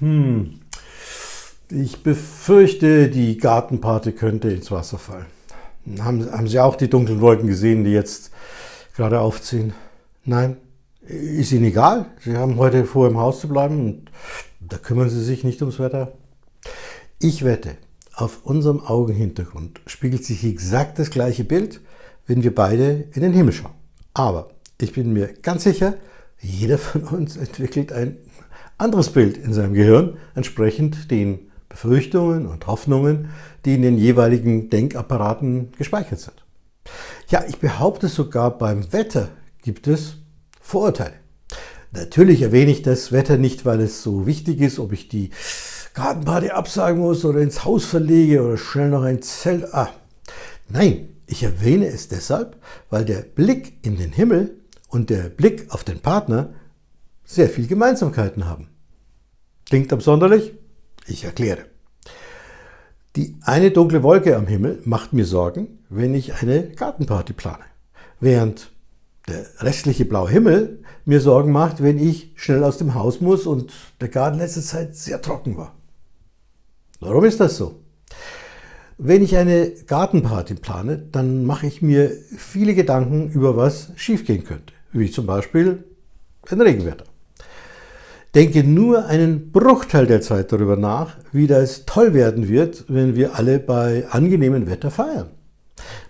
Hm, ich befürchte, die Gartenparty könnte ins Wasser fallen. Haben, haben Sie auch die dunklen Wolken gesehen, die jetzt gerade aufziehen? Nein? Ist Ihnen egal? Sie haben heute vor, im Haus zu bleiben und da kümmern Sie sich nicht ums Wetter? Ich wette, auf unserem Augenhintergrund spiegelt sich exakt das gleiche Bild, wenn wir beide in den Himmel schauen. Aber ich bin mir ganz sicher, jeder von uns entwickelt ein anderes Bild in seinem Gehirn, entsprechend den Befürchtungen und Hoffnungen, die in den jeweiligen Denkapparaten gespeichert sind. Ja, ich behaupte sogar, beim Wetter gibt es Vorurteile. Natürlich erwähne ich das Wetter nicht, weil es so wichtig ist, ob ich die Gartenparty absagen muss oder ins Haus verlege oder schnell noch ein Zelt. Ah, nein, ich erwähne es deshalb, weil der Blick in den Himmel und der Blick auf den Partner sehr viel Gemeinsamkeiten haben. Klingt absonderlich? Ich erkläre. Die eine dunkle Wolke am Himmel macht mir Sorgen, wenn ich eine Gartenparty plane, während der restliche blaue Himmel mir Sorgen macht, wenn ich schnell aus dem Haus muss und der Garten letzte Zeit sehr trocken war. Warum ist das so? Wenn ich eine Gartenparty plane, dann mache ich mir viele Gedanken über was schiefgehen könnte, wie zum Beispiel ein Regenwetter. Denke nur einen Bruchteil der Zeit darüber nach, wie das toll werden wird, wenn wir alle bei angenehmem Wetter feiern.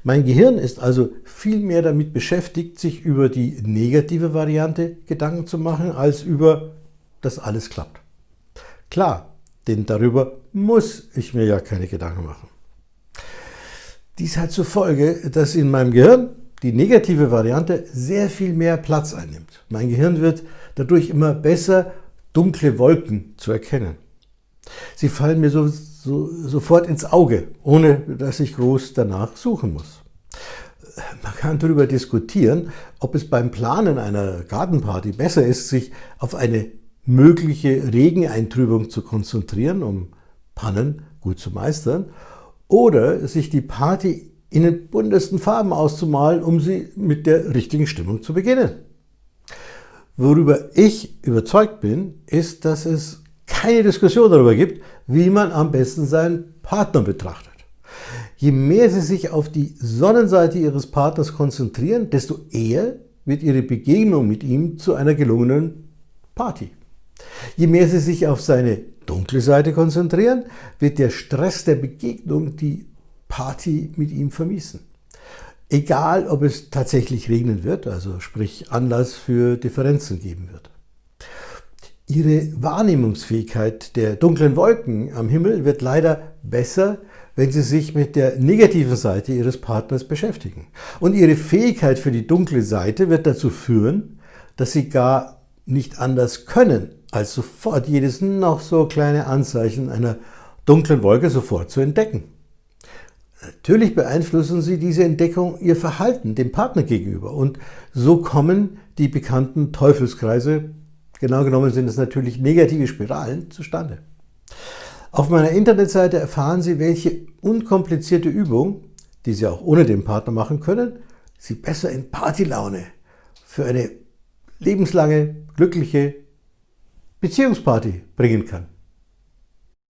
Mein Gehirn ist also viel mehr damit beschäftigt, sich über die negative Variante Gedanken zu machen, als über, dass alles klappt. Klar, denn darüber muss ich mir ja keine Gedanken machen. Dies hat zur Folge, dass in meinem Gehirn die negative Variante sehr viel mehr Platz einnimmt. Mein Gehirn wird dadurch immer besser dunkle Wolken zu erkennen. Sie fallen mir so, so, sofort ins Auge, ohne dass ich groß danach suchen muss. Man kann darüber diskutieren, ob es beim Planen einer Gartenparty besser ist, sich auf eine mögliche Regeneintrübung zu konzentrieren, um Pannen gut zu meistern, oder sich die Party in den buntesten Farben auszumalen, um sie mit der richtigen Stimmung zu beginnen. Worüber ich überzeugt bin, ist, dass es keine Diskussion darüber gibt, wie man am besten seinen Partner betrachtet. Je mehr Sie sich auf die Sonnenseite Ihres Partners konzentrieren, desto eher wird Ihre Begegnung mit ihm zu einer gelungenen Party. Je mehr Sie sich auf seine dunkle Seite konzentrieren, wird der Stress der Begegnung die Party mit ihm vermiesen. Egal, ob es tatsächlich regnen wird, also sprich Anlass für Differenzen geben wird. Ihre Wahrnehmungsfähigkeit der dunklen Wolken am Himmel wird leider besser, wenn Sie sich mit der negativen Seite Ihres Partners beschäftigen. Und Ihre Fähigkeit für die dunkle Seite wird dazu führen, dass Sie gar nicht anders können, als sofort jedes noch so kleine Anzeichen einer dunklen Wolke sofort zu entdecken. Natürlich beeinflussen Sie diese Entdeckung Ihr Verhalten dem Partner gegenüber und so kommen die bekannten Teufelskreise, genau genommen sind es natürlich negative Spiralen, zustande. Auf meiner Internetseite erfahren Sie, welche unkomplizierte Übung, die Sie auch ohne den Partner machen können, Sie besser in Partylaune für eine lebenslange, glückliche Beziehungsparty bringen kann.